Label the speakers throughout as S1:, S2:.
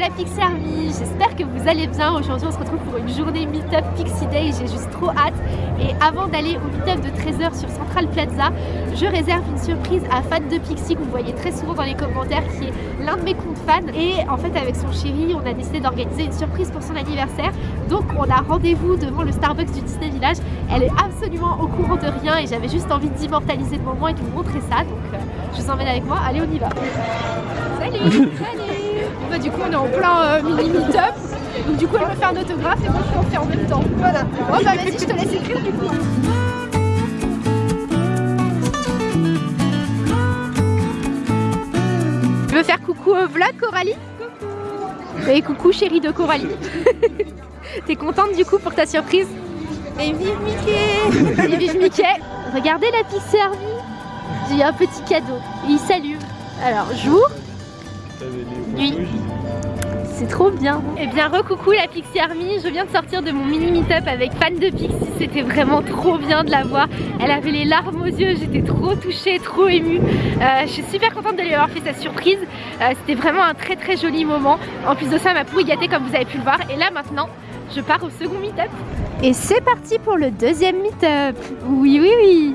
S1: la Pixie Army, j'espère que vous allez bien. Aujourd'hui on se retrouve pour une journée Meetup Pixie Day, j'ai juste trop hâte. Et avant d'aller au Meetup de 13h sur Central Plaza, je réserve une surprise à fan de Pixie que vous voyez très souvent dans les commentaires qui est l'un de mes comptes fans. Et en fait avec son chéri on a décidé d'organiser une surprise pour son anniversaire. Donc on a rendez-vous devant le Starbucks du Disney Village. Elle est absolument au courant de rien et j'avais juste envie d'immortaliser le moment et de vous montrer ça. Donc euh, je vous emmène avec moi, allez on y va Salut Salut bah, du coup on est en plein euh, mini meet-up. Donc du coup elle me fait un autographe et moi je en fais en même temps. Voilà. Bon bah vas-y je te laisse écrire du coup. Tu veux faire coucou au vlog Coralie? Coucou Et coucou chérie de Coralie T'es contente du coup pour ta surprise? Et vive Mickey Et vive Mickey Regardez la Pixie Army J'ai un petit cadeau. Il s'allume. Alors jour Nuit c'est trop bien. Et eh bien recoucou la Pixie Army, je viens de sortir de mon mini meet-up avec fan de Pixie, c'était vraiment trop bien de la voir. Elle avait les larmes aux yeux, j'étais trop touchée, trop émue. Euh, Je suis super contente de lui avoir fait sa surprise, euh, c'était vraiment un très très joli moment. En plus de ça, m'a pourri gâté comme vous avez pu le voir. Et là maintenant, je pars au second meet-up. Et c'est parti pour le deuxième meet-up. Oui oui oui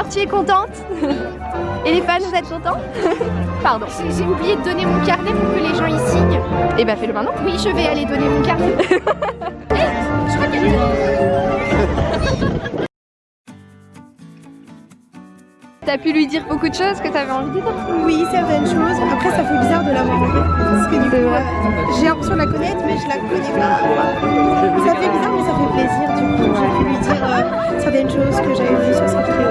S1: Alors, tu es contente Et les fans, vous êtes contents Pardon. J'ai oublié de donner mon carnet pour que les gens y signent. Et eh bah, ben, fais-le maintenant. Oui, je vais aller donner mon carnet. je crois T'as pu lui dire beaucoup de choses que t'avais envie de dire
S2: Oui, certaines choses. Après, ça fait bizarre de l'avoir rencontrée. Parce que du coup, euh, j'ai l'impression de la connaître, mais je la connais pas. Ça fait bizarre, mais ça fait plaisir. Du coup, j'ai pu lui dire euh, certaines choses que j'avais vues sur sa vidéo.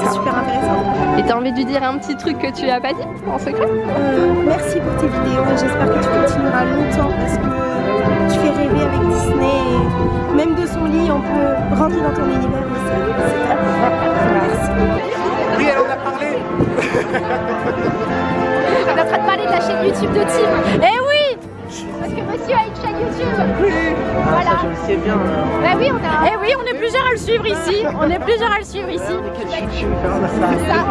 S2: C'est super intéressant.
S1: Et t'as envie de lui dire un petit truc que tu as pas dit en secret?
S2: Euh, Merci pour tes vidéos et j'espère que tu continueras longtemps parce que tu fais rêver avec Disney. Et même de son lit, on peut rentrer dans ton univers.
S3: Oui,
S1: YouTube de Tim. Eh oui Parce que monsieur a une chaîne YouTube
S3: Oui
S1: Voilà
S3: Je le sais bien.
S1: Bah oui, on a... Eh oui, on est plusieurs à le suivre ici. On est plusieurs à le suivre ici.
S3: C'est ça.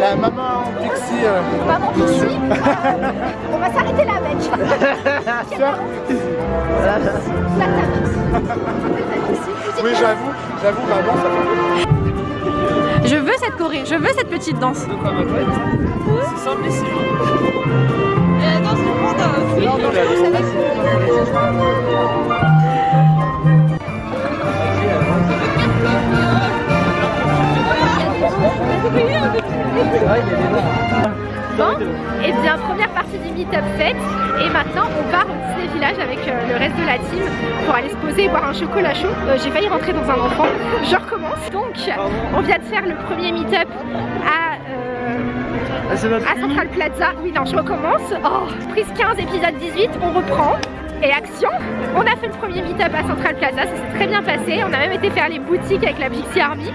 S3: La maman Pixie. Euh...
S1: Maman Pixie On va s'arrêter là, mec
S3: Oui, j'avoue, j'avoue, maman, ça fait
S1: cette choré, je veux cette petite danse.
S4: De quoi, ma pote C'est simple, mais c'est Eh non,
S1: Bon, et bien première partie du meet-up faite et maintenant on part au Disney Village avec euh, le reste de la team pour aller se poser et boire un chocolat chaud. Euh, j'ai failli rentrer dans un enfant, je recommence. Donc on vient de faire le premier meet-up à, euh, à Central Plaza. Oui non je recommence. Oh, prise 15 épisode 18, on reprend. et action On a fait le premier meet-up à Central Plaza, ça s'est très bien passé. On a même été faire les boutiques avec la Pixie Army.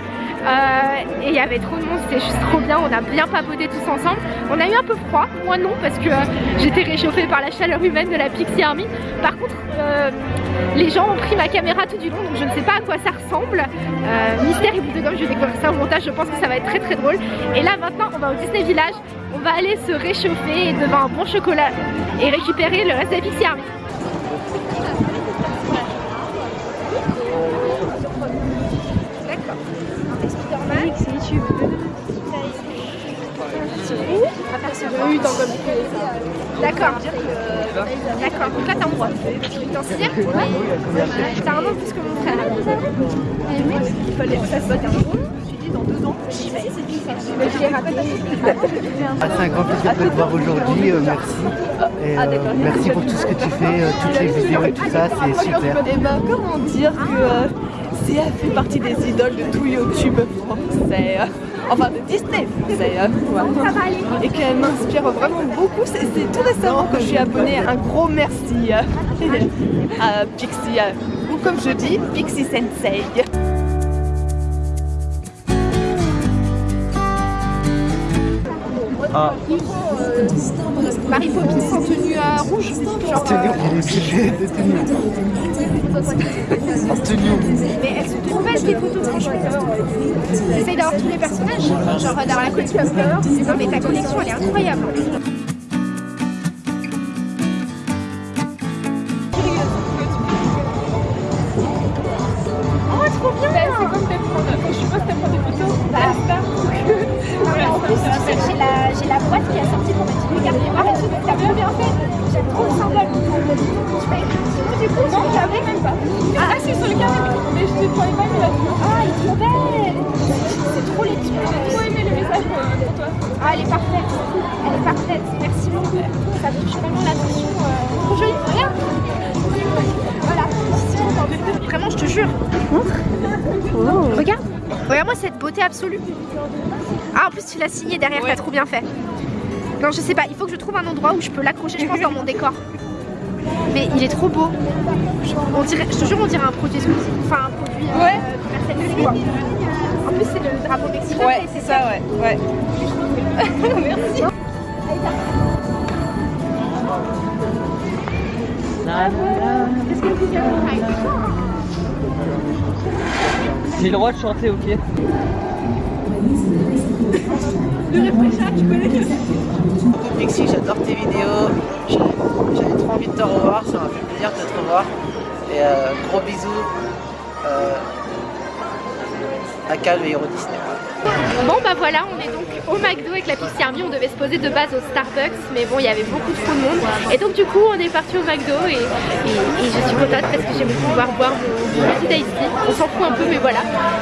S1: Euh, et il y avait trop de monde, c'était juste trop bien, on a bien papoté tous ensemble. On a eu un peu froid, moi non, parce que euh, j'étais réchauffée par la chaleur humaine de la Pixie Army. Par contre, euh, les gens ont pris ma caméra tout du long, donc je ne sais pas à quoi ça ressemble. mystère et boule de gomme, je vais découvrir ça au montage, je pense que ça va être très très drôle. Et là maintenant, on va au Disney Village, on va aller se réchauffer devant un bon chocolat et récupérer le reste de la Pixie Army. D'accord. D'accord, donc là t'as un droit. T'en cirque, mais t'as un an plus que mon frère. Il fallait que ça soit un bon. Dans deux ans,
S5: ah, c'est un grand plaisir de te voir aujourd'hui, euh, merci. Et, euh, merci pour tout ce que tu fais, euh, toutes les vidéos et tout ça, c'est super.
S4: Et ben comment dire que Sia fait partie des idoles de tout YouTube français enfin de Disney et qu'elle m'inspire vraiment beaucoup. C'est tout récemment que je suis abonnée. Un gros merci à Pixie, ou comme je dis, Pixie Sensei.
S1: Marie Poppins en tenue euh, rouge
S5: En tenue, tenue. En tenue.
S1: Mais elles sont trop belles tes photos, franchement. J'essaye d'avoir tous les personnages, genre d'avoir la collection Flower. Non mais ta collection elle est incroyable. Ah, il est trop belle C'est trop les J'ai trop aimé le message pour, toi. Ah, elle est parfaite. Elle est parfaite. Merci beaucoup. Ça touche vraiment l'attention. Euh, trop jolie. Regarde Voilà. Vraiment, je te jure. Oh. Regarde. Regarde-moi cette beauté absolue. Ah, en plus, tu l'as signé derrière, t'as trop bien fait. Non, je sais pas, il faut que je trouve un endroit où je peux l'accrocher, je pense, dans mon décor. Mais il est trop beau. On dirait, je te jure, on dirait un produit exclusif. Enfin, euh, ouais. quoi. En plus, c'est le drapeau mexicain.
S4: Ouais, c'est ça, ouais. ouais. Merci.
S5: J'ai le droit de chanter, ok
S4: Le réfléchir, tu connais?
S6: Pixie, j'adore tes vidéos. J'avais trop envie de te revoir, ça m'a fait plaisir de te revoir. Et euh, gros bisous euh, à Cal et Euro Disney.
S1: Bon bah voilà, on est donc au McDo avec la Pixie Army, on devait se poser de base au Starbucks mais bon il y avait beaucoup trop de monde. Et donc du coup on est parti au McDo et, je suis contente parce que j'aime pouvoir boire mon, petit ice on s'en fout un peu mais voilà.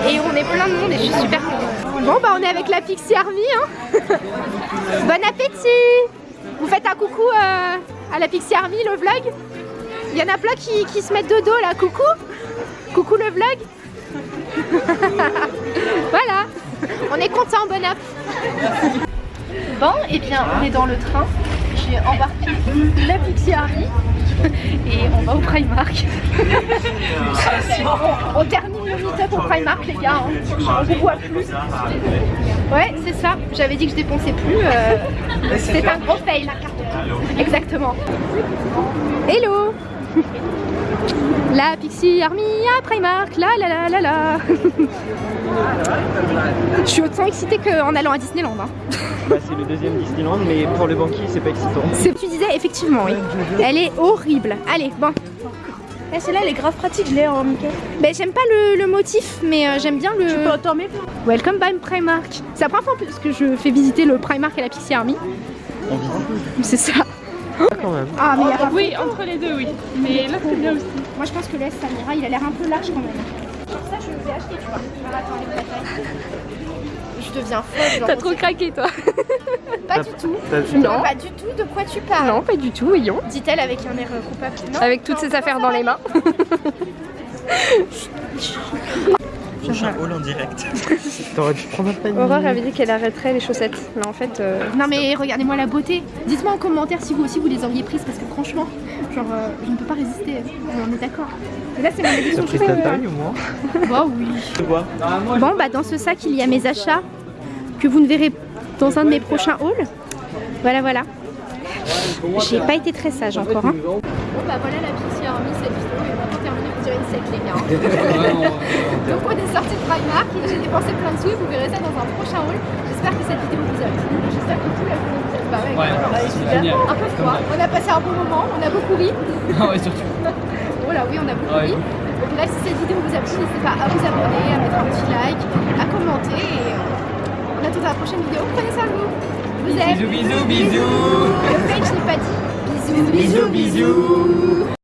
S1: Et on est plein de monde et je suis super contente. Bon bah on est avec la Pixie Army hein. Bon appétit. Vous faites un coucou euh, à la Pixie Army le vlog. Il y en a plein qui, qui se mettent de dos là, coucou Coucou le vlog voilà on est content, bon app. Bon, et eh bien on est dans le train. J'ai embarqué la Pixie Harry et on va au Primark. on, termine le meet-up au Primark les gars, hein. on vous voit plus. Ouais, c'est ça, j'avais dit que je dépensais plus. Euh, c'est un gros fail. Exactement. Hello la Pixie Army à Primark, la la la la la Je suis autant excitée qu'en allant à Disneyland. Hein.
S5: Bah, c'est le deuxième Disneyland, mais pour le banquier, c'est pas excitant.
S1: C'est tu disais, effectivement, oui. Elle est horrible. Allez, bon.
S4: Eh, celle-là, elle est grave pratique, je l'ai en Mickey.
S1: Ben, j'aime pas le, motif, mais euh, j'aime bien le...
S4: Tu peux en
S1: Welcome by Primark. C'est la première fois que je fais visiter le Primark et la Pixie Army.
S5: On visite
S1: C'est ça.
S5: Quand même.
S1: Ah, mais
S4: Oui, entre les deux, oui. Mais là, c'est bien aussi.
S1: Moi, je pense que l'Est Samira, il a l'air un peu large quand même. Ça, je vais acheter, tu vois. Je deviens folle.
S4: T'as trop craqué, toi.
S1: pas du tout.
S4: Non.
S1: Pas du tout. De quoi tu parles
S4: Non, pas du tout, voyons.
S1: Dit-elle avec un air coupable.
S4: avec toutes ses affaires dans les mains.
S6: prochain haul en direct.
S5: T'aurais dû prendre un panier.
S1: Aurore avait dit qu'elle arrêterait les chaussettes. Mais en fait. euh, Non mais regardez-moi la beauté. Dites-moi en commentaire si vous aussi vous les auriez prises parce que franchement, genre euh, je ne peux pas résister. On est d'accord. Là c'est mon édition
S5: T'as pris ta taille au moins
S1: Bah oui. Bon bah dans ce sac il y a mes achats que vous ne verrez dans un de mes prochains hauls. Voilà voilà. J'ai pas été très sage encore. Hein. Bon bah voilà la petite a remis cette vidéo est vraiment terminée pour tirer une sec les gars. Donc on est sorti de Primark et j'ai dépensé plein de sous et vous verrez ça dans un prochain haul. J'espère que cette vidéo vous a plu. J'espère que tout la vidéo vous a plu. Bah ouais, voilà. Un peu froid. On a passé un bon moment, on a beaucoup ri.
S7: Ah ouais, surtout.
S1: Oh là oui, on a beaucoup
S7: Ouais.
S1: ri. Donc bref, si cette vidéo vous a plu, n'hésitez pas à vous abonner, à mettre un petit like, à commenter et euh, on attend la prochaine vidéo. Prenez soin de vous. Vous aime.
S7: Bisous, bisous, bisous.
S1: Le page, je l'ai pas dit. Bisous, bisous, bisous.